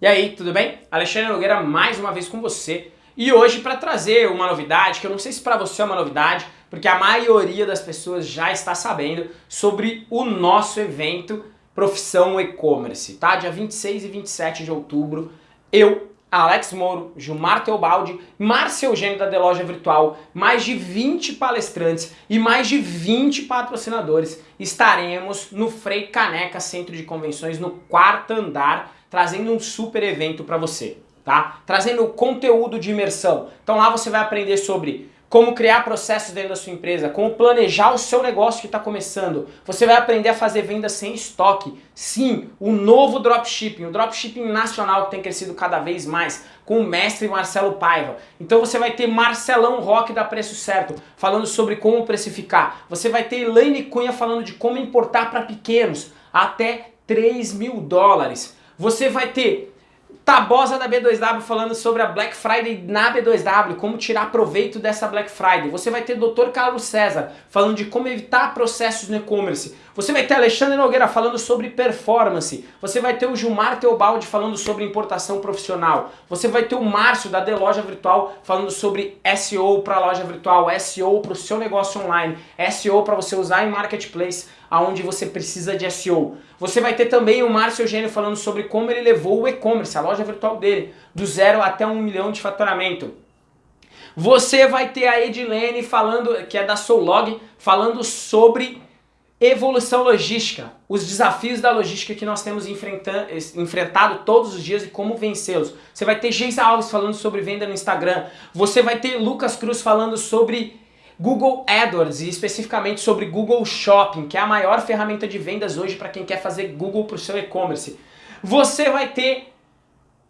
E aí, tudo bem? Alexandre Nogueira mais uma vez com você. E hoje para trazer uma novidade, que eu não sei se para você é uma novidade, porque a maioria das pessoas já está sabendo sobre o nosso evento Profissão E-Commerce, tá? Dia 26 e 27 de outubro, eu, Alex Moro, Gilmar Teobaldi, Márcio Eugênio da Deloja Virtual, mais de 20 palestrantes e mais de 20 patrocinadores estaremos no Frei Caneca Centro de Convenções no quarto andar trazendo um super evento para você, tá? Trazendo conteúdo de imersão. Então lá você vai aprender sobre como criar processos dentro da sua empresa, como planejar o seu negócio que está começando. Você vai aprender a fazer vendas sem estoque. Sim, o novo dropshipping, o dropshipping nacional que tem crescido cada vez mais, com o mestre Marcelo Paiva. Então você vai ter Marcelão Roque da Preço Certo, falando sobre como precificar. Você vai ter Elaine Cunha falando de como importar para pequenos, até 3 mil dólares. Você vai ter Tabosa da B2W falando sobre a Black Friday na B2W, como tirar proveito dessa Black Friday. Você vai ter Dr. Carlos César falando de como evitar processos no e-commerce. Você vai ter Alexandre Nogueira falando sobre performance. Você vai ter o Gilmar Teobaldi falando sobre importação profissional. Você vai ter o Márcio da The Loja Virtual falando sobre SEO para loja virtual, SEO para o seu negócio online, SEO para você usar em marketplace aonde você precisa de SEO. Você vai ter também o Márcio Eugênio falando sobre como ele levou o e-commerce, a loja virtual dele, do zero até um milhão de faturamento. Você vai ter a Edilene falando, que é da Soulog, falando sobre evolução logística, os desafios da logística que nós temos enfrentado todos os dias e como vencê-los. Você vai ter Geisa Alves falando sobre venda no Instagram, você vai ter Lucas Cruz falando sobre Google AdWords e especificamente sobre Google Shopping, que é a maior ferramenta de vendas hoje para quem quer fazer Google para o seu e-commerce. Você vai ter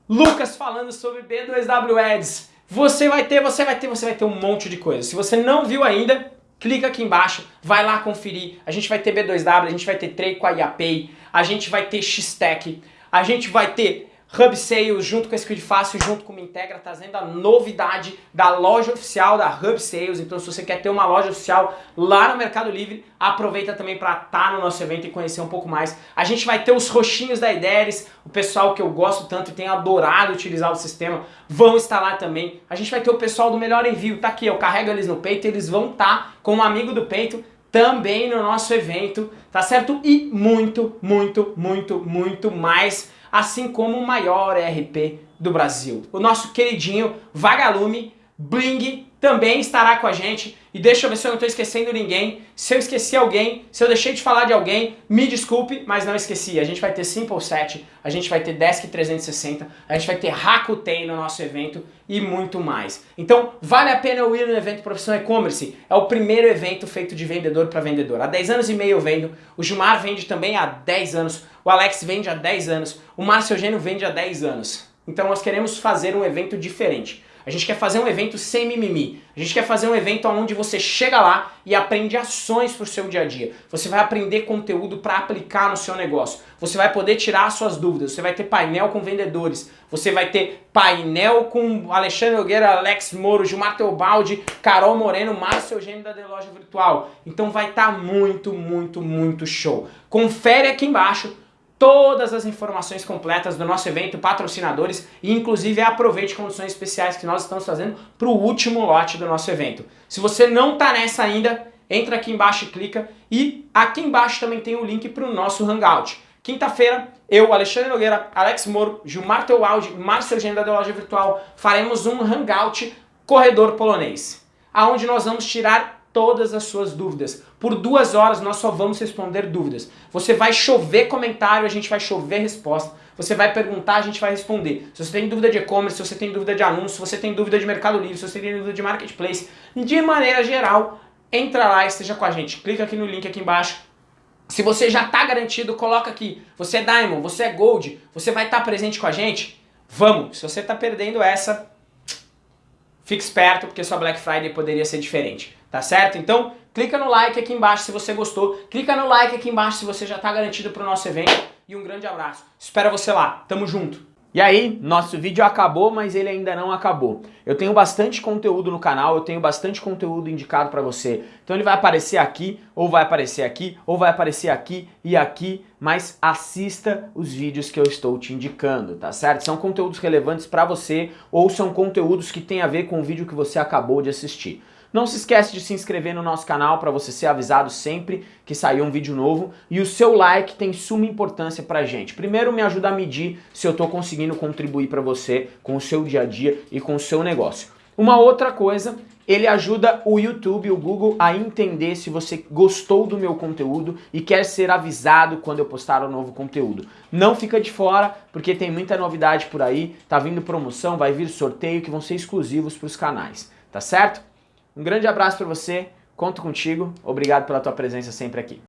Lucas falando sobre B2W Ads. Você vai ter, você vai ter, você vai ter um monte de coisa. Se você não viu ainda, clica aqui embaixo, vai lá conferir. A gente vai ter B2W, a gente vai ter Trade com a IAPay, a gente vai ter X-Tech, a gente vai ter Hub Sales junto com a Squid Fácil, junto com o Integra, trazendo a novidade da loja oficial da Hub Sales. Então se você quer ter uma loja oficial lá no Mercado Livre, aproveita também para estar tá no nosso evento e conhecer um pouco mais. A gente vai ter os roxinhos da Ideres, o pessoal que eu gosto tanto e tem adorado utilizar o sistema, vão estar lá também. A gente vai ter o pessoal do Melhor Envio, tá aqui, eu carrego eles no peito, eles vão estar tá com um amigo do peito também no nosso evento, tá certo? E muito, muito, muito, muito mais assim como o maior ERP do Brasil. O nosso queridinho Vagalume Bling também estará com a gente. E deixa eu ver se eu não estou esquecendo ninguém. Se eu esqueci alguém, se eu deixei de falar de alguém, me desculpe, mas não esqueci. A gente vai ter Simple 7, a gente vai ter Desk 360, a gente vai ter Rakuten no nosso evento e muito mais. Então, vale a pena eu ir no evento Profissão E-Commerce. É o primeiro evento feito de vendedor para vendedor. Há 10 anos e meio eu vendo, o Gilmar vende também há 10 anos, o Alex vende há 10 anos, o Márcio Eugênio vende há 10 anos. Então nós queremos fazer um evento diferente. A gente quer fazer um evento sem mimimi. A gente quer fazer um evento onde você chega lá e aprende ações para o seu dia a dia. Você vai aprender conteúdo para aplicar no seu negócio. Você vai poder tirar suas dúvidas. Você vai ter painel com vendedores. Você vai ter painel com Alexandre Nogueira, Alex Moro, Gilmar Teobaldi, Carol Moreno, Márcio Eugênio da The Loja Virtual. Então vai estar tá muito, muito, muito show. Confere aqui embaixo todas as informações completas do nosso evento, patrocinadores e inclusive aproveite condições especiais que nós estamos fazendo para o último lote do nosso evento. Se você não está nessa ainda, entra aqui embaixo e clica e aqui embaixo também tem o link para o nosso Hangout. Quinta-feira, eu, Alexandre Nogueira, Alex Moro, Gilmar Teualdi, Márcio Agenda da Loja Virtual, faremos um Hangout Corredor Polonês, aonde nós vamos tirar todas as suas dúvidas. Por duas horas nós só vamos responder dúvidas. Você vai chover comentário, a gente vai chover resposta. Você vai perguntar, a gente vai responder. Se você tem dúvida de e-commerce, se você tem dúvida de anúncio, se você tem dúvida de Mercado Livre, se você tem dúvida de Marketplace, de maneira geral, entra lá e esteja com a gente. Clica aqui no link aqui embaixo. Se você já está garantido, coloca aqui. Você é Diamond, você é Gold, você vai estar tá presente com a gente? Vamos! Se você está perdendo essa, fique esperto porque sua Black Friday poderia ser diferente tá certo? Então, clica no like aqui embaixo se você gostou, clica no like aqui embaixo se você já está garantido para o nosso evento e um grande abraço. Espero você lá, tamo junto! E aí, nosso vídeo acabou, mas ele ainda não acabou. Eu tenho bastante conteúdo no canal, eu tenho bastante conteúdo indicado para você. Então ele vai aparecer aqui, ou vai aparecer aqui, ou vai aparecer aqui e aqui, mas assista os vídeos que eu estou te indicando, tá certo? São conteúdos relevantes para você, ou são conteúdos que têm a ver com o vídeo que você acabou de assistir. Não se esquece de se inscrever no nosso canal para você ser avisado sempre que sair um vídeo novo e o seu like tem suma importância pra gente. Primeiro me ajuda a medir se eu estou conseguindo contribuir para você com o seu dia a dia e com o seu negócio. Uma outra coisa, ele ajuda o YouTube, o Google a entender se você gostou do meu conteúdo e quer ser avisado quando eu postar um novo conteúdo. Não fica de fora, porque tem muita novidade por aí, tá vindo promoção, vai vir sorteio que vão ser exclusivos para os canais, tá certo? Um grande abraço para você, conto contigo, obrigado pela tua presença sempre aqui.